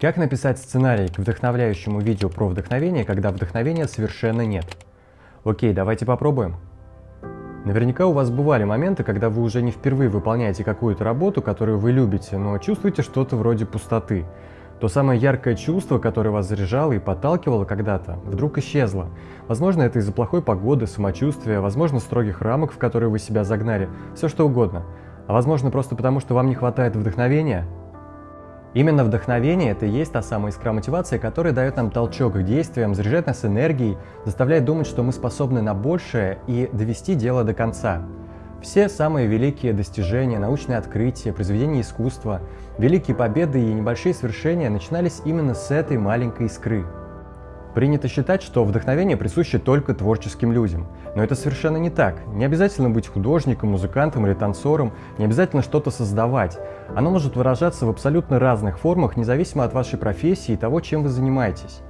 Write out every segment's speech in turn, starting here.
Как написать сценарий к вдохновляющему видео про вдохновение, когда вдохновения совершенно нет? Окей, давайте попробуем. Наверняка у вас бывали моменты, когда вы уже не впервые выполняете какую-то работу, которую вы любите, но чувствуете что-то вроде пустоты. То самое яркое чувство, которое вас заряжало и подталкивало когда-то, вдруг исчезло. Возможно, это из-за плохой погоды, самочувствия, возможно, строгих рамок, в которые вы себя загнали, все что угодно. А возможно, просто потому, что вам не хватает вдохновения – Именно вдохновение – это и есть та самая искра мотивации, которая дает нам толчок к действиям, заряжает нас энергией, заставляет думать, что мы способны на большее и довести дело до конца. Все самые великие достижения, научные открытия, произведения искусства, великие победы и небольшие свершения начинались именно с этой маленькой искры – Принято считать, что вдохновение присуще только творческим людям. Но это совершенно не так. Не обязательно быть художником, музыкантом или танцором, не обязательно что-то создавать. Оно может выражаться в абсолютно разных формах, независимо от вашей профессии и того, чем вы занимаетесь.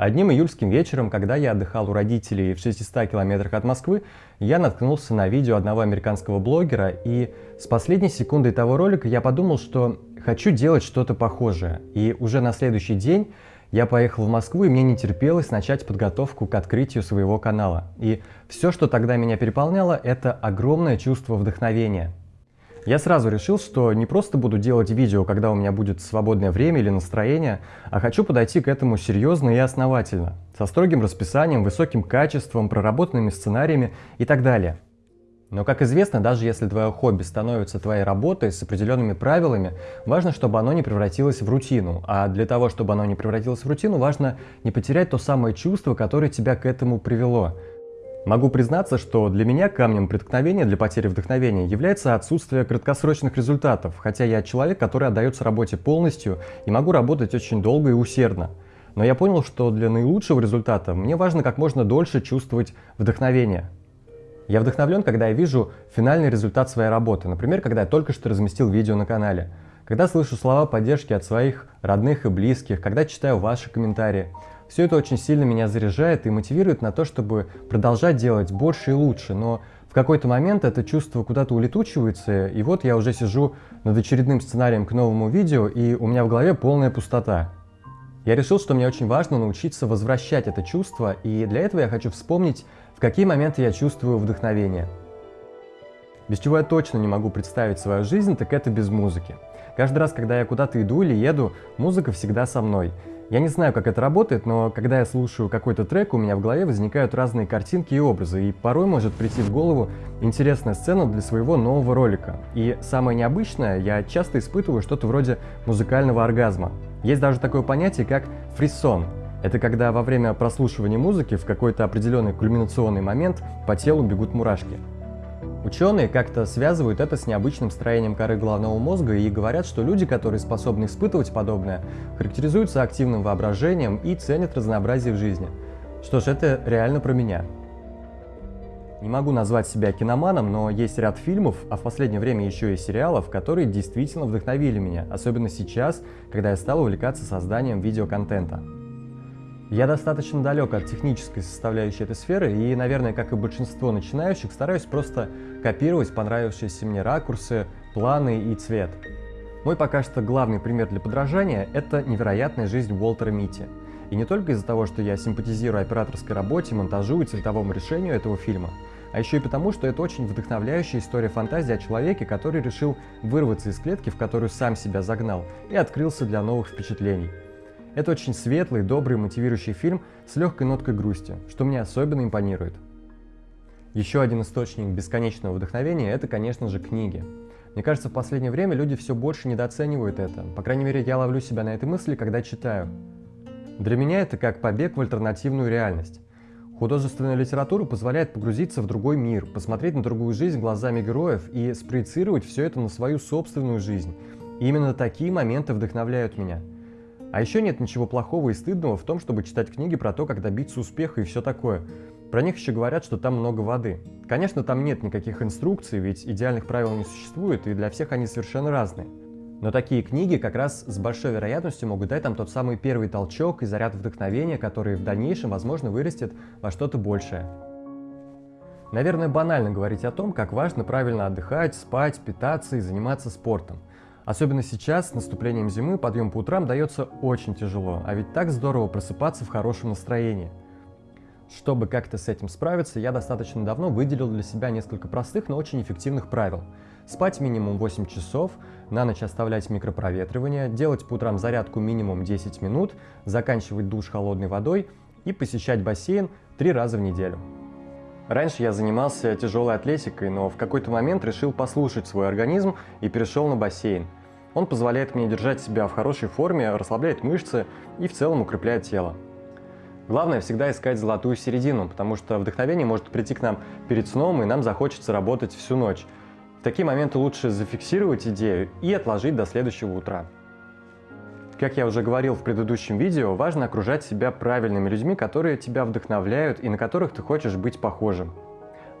Одним июльским вечером, когда я отдыхал у родителей в 600 километрах от Москвы, я наткнулся на видео одного американского блогера, и с последней секундой того ролика я подумал, что хочу делать что-то похожее. И уже на следующий день я поехал в Москву, и мне не терпелось начать подготовку к открытию своего канала. И все, что тогда меня переполняло, это огромное чувство вдохновения. Я сразу решил, что не просто буду делать видео, когда у меня будет свободное время или настроение, а хочу подойти к этому серьезно и основательно, со строгим расписанием, высоким качеством, проработанными сценариями и так далее. Но, как известно, даже если твое хобби становится твоей работой с определенными правилами, важно, чтобы оно не превратилось в рутину. А для того, чтобы оно не превратилось в рутину, важно не потерять то самое чувство, которое тебя к этому привело. Могу признаться, что для меня камнем преткновения для потери вдохновения является отсутствие краткосрочных результатов, хотя я человек, который отдается работе полностью и могу работать очень долго и усердно. Но я понял, что для наилучшего результата мне важно как можно дольше чувствовать вдохновение. Я вдохновлен, когда я вижу финальный результат своей работы, например, когда я только что разместил видео на канале, когда слышу слова поддержки от своих родных и близких, когда читаю ваши комментарии. Все это очень сильно меня заряжает и мотивирует на то, чтобы продолжать делать больше и лучше, но в какой-то момент это чувство куда-то улетучивается, и вот я уже сижу над очередным сценарием к новому видео, и у меня в голове полная пустота. Я решил, что мне очень важно научиться возвращать это чувство, и для этого я хочу вспомнить в какие моменты я чувствую вдохновение? Без чего я точно не могу представить свою жизнь, так это без музыки. Каждый раз, когда я куда-то иду или еду, музыка всегда со мной. Я не знаю, как это работает, но когда я слушаю какой-то трек, у меня в голове возникают разные картинки и образы, и порой может прийти в голову интересная сцена для своего нового ролика. И самое необычное, я часто испытываю что-то вроде музыкального оргазма. Есть даже такое понятие, как фрисон, это когда во время прослушивания музыки в какой-то определенный кульминационный момент по телу бегут мурашки. Ученые как-то связывают это с необычным строением коры головного мозга и говорят, что люди, которые способны испытывать подобное, характеризуются активным воображением и ценят разнообразие в жизни. Что ж, это реально про меня. Не могу назвать себя киноманом, но есть ряд фильмов, а в последнее время еще и сериалов, которые действительно вдохновили меня, особенно сейчас, когда я стал увлекаться созданием видеоконтента. Я достаточно далек от технической составляющей этой сферы и, наверное, как и большинство начинающих, стараюсь просто копировать понравившиеся мне ракурсы, планы и цвет. Мой пока что главный пример для подражания – это невероятная жизнь Уолтера Мити. И не только из-за того, что я симпатизирую операторской работе, монтажу и цветовому решению этого фильма, а еще и потому, что это очень вдохновляющая история фантазии о человеке, который решил вырваться из клетки, в которую сам себя загнал, и открылся для новых впечатлений. Это очень светлый, добрый, мотивирующий фильм с легкой ноткой грусти, что мне особенно импонирует. Еще один источник бесконечного вдохновения – это, конечно же, книги. Мне кажется, в последнее время люди все больше недооценивают это. По крайней мере, я ловлю себя на этой мысли, когда читаю. Для меня это как побег в альтернативную реальность. Художественная литература позволяет погрузиться в другой мир, посмотреть на другую жизнь глазами героев и спроецировать все это на свою собственную жизнь. И именно такие моменты вдохновляют меня – а еще нет ничего плохого и стыдного в том, чтобы читать книги про то, как добиться успеха и все такое. Про них еще говорят, что там много воды. Конечно, там нет никаких инструкций, ведь идеальных правил не существует, и для всех они совершенно разные. Но такие книги как раз с большой вероятностью могут дать там тот самый первый толчок и заряд вдохновения, который в дальнейшем, возможно, вырастет во что-то большее. Наверное, банально говорить о том, как важно правильно отдыхать, спать, питаться и заниматься спортом. Особенно сейчас, с наступлением зимы, подъем по утрам дается очень тяжело, а ведь так здорово просыпаться в хорошем настроении. Чтобы как-то с этим справиться, я достаточно давно выделил для себя несколько простых, но очень эффективных правил. Спать минимум 8 часов, на ночь оставлять микропроветривание, делать по утрам зарядку минимум 10 минут, заканчивать душ холодной водой и посещать бассейн 3 раза в неделю. Раньше я занимался тяжелой атлетикой, но в какой-то момент решил послушать свой организм и перешел на бассейн. Он позволяет мне держать себя в хорошей форме, расслабляет мышцы и в целом укрепляет тело. Главное всегда искать золотую середину, потому что вдохновение может прийти к нам перед сном, и нам захочется работать всю ночь. В такие моменты лучше зафиксировать идею и отложить до следующего утра. Как я уже говорил в предыдущем видео, важно окружать себя правильными людьми, которые тебя вдохновляют и на которых ты хочешь быть похожим.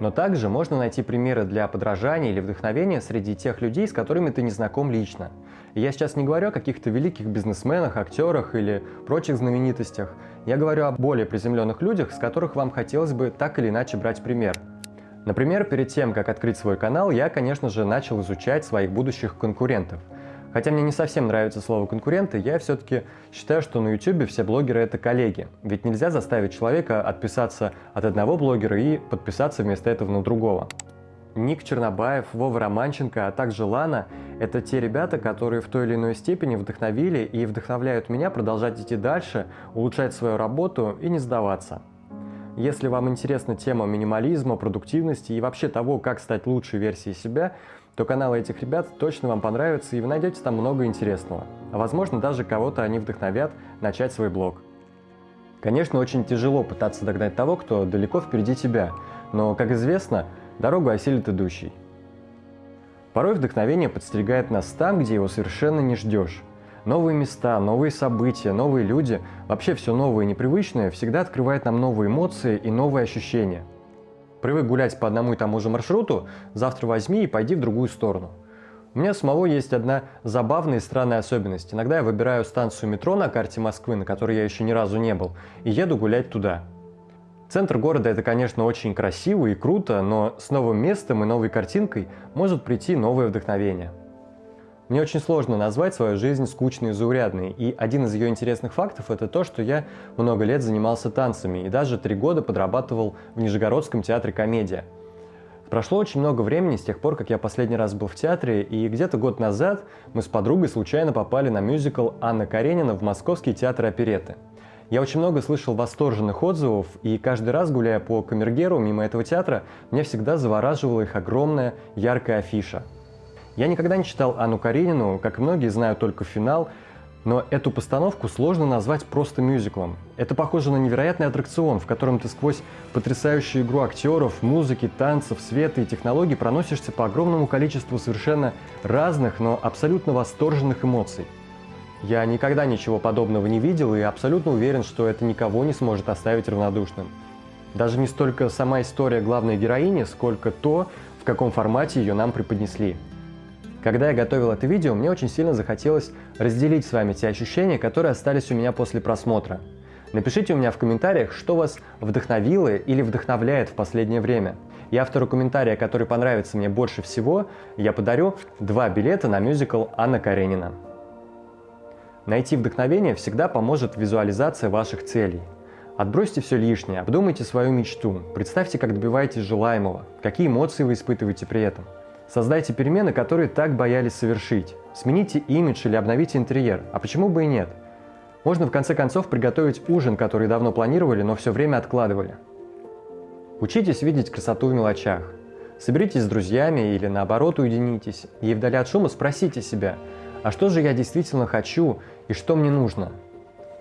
Но также можно найти примеры для подражания или вдохновения среди тех людей, с которыми ты не знаком лично. И я сейчас не говорю о каких-то великих бизнесменах, актерах или прочих знаменитостях. Я говорю о более приземленных людях, с которых вам хотелось бы так или иначе брать пример. Например, перед тем, как открыть свой канал, я, конечно же, начал изучать своих будущих конкурентов – Хотя мне не совсем нравится слово «конкуренты», я все-таки считаю, что на YouTube все блогеры — это коллеги. Ведь нельзя заставить человека отписаться от одного блогера и подписаться вместо этого на другого. Ник Чернобаев, Вова Романченко, а также Лана — это те ребята, которые в той или иной степени вдохновили и вдохновляют меня продолжать идти дальше, улучшать свою работу и не сдаваться. Если вам интересна тема минимализма, продуктивности и вообще того, как стать лучшей версией себя, то каналы этих ребят точно вам понравятся и вы найдете там много интересного. А возможно даже кого-то они вдохновят начать свой блог. Конечно, очень тяжело пытаться догнать того, кто далеко впереди тебя, но, как известно, дорогу осилит идущий. Порой вдохновение подстерегает нас там, где его совершенно не ждешь. Новые места, новые события, новые люди, вообще все новое и непривычное всегда открывает нам новые эмоции и новые ощущения – Привык гулять по одному и тому же маршруту, завтра возьми и пойди в другую сторону. У меня самого есть одна забавная и странная особенность. Иногда я выбираю станцию метро на карте Москвы, на которой я еще ни разу не был, и еду гулять туда. Центр города это, конечно, очень красиво и круто, но с новым местом и новой картинкой может прийти новое вдохновение. Мне очень сложно назвать свою жизнь скучной и заурядной, и один из ее интересных фактов это то, что я много лет занимался танцами и даже три года подрабатывал в Нижегородском театре «Комедия». Прошло очень много времени с тех пор, как я последний раз был в театре, и где-то год назад мы с подругой случайно попали на мюзикл Анна Каренина в Московский театр опереты. Я очень много слышал восторженных отзывов, и каждый раз, гуляя по Камергеру мимо этого театра, меня всегда завораживала их огромная яркая афиша – я никогда не читал Анну Каренину, как многие знают только финал, но эту постановку сложно назвать просто мюзиклом. Это похоже на невероятный аттракцион, в котором ты сквозь потрясающую игру актеров, музыки, танцев, света и технологий проносишься по огромному количеству совершенно разных, но абсолютно восторженных эмоций. Я никогда ничего подобного не видел и абсолютно уверен, что это никого не сможет оставить равнодушным. Даже не столько сама история главной героини, сколько то, в каком формате ее нам преподнесли. Когда я готовил это видео, мне очень сильно захотелось разделить с вами те ощущения, которые остались у меня после просмотра. Напишите у меня в комментариях, что вас вдохновило или вдохновляет в последнее время. И автору комментария, который понравится мне больше всего, я подарю два билета на мюзикл Анна Каренина. Найти вдохновение всегда поможет визуализация ваших целей. Отбросьте все лишнее, обдумайте свою мечту, представьте, как добиваетесь желаемого, какие эмоции вы испытываете при этом – Создайте перемены, которые так боялись совершить. Смените имидж или обновите интерьер. А почему бы и нет? Можно в конце концов приготовить ужин, который давно планировали, но все время откладывали. Учитесь видеть красоту в мелочах. Соберитесь с друзьями или наоборот уединитесь и вдали от шума спросите себя, а что же я действительно хочу и что мне нужно?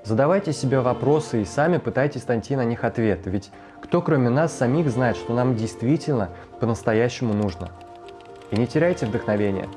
Задавайте себе вопросы и сами пытайтесь найти на них ответ, ведь кто кроме нас самих знает, что нам действительно по-настоящему нужно. И не теряйте вдохновение.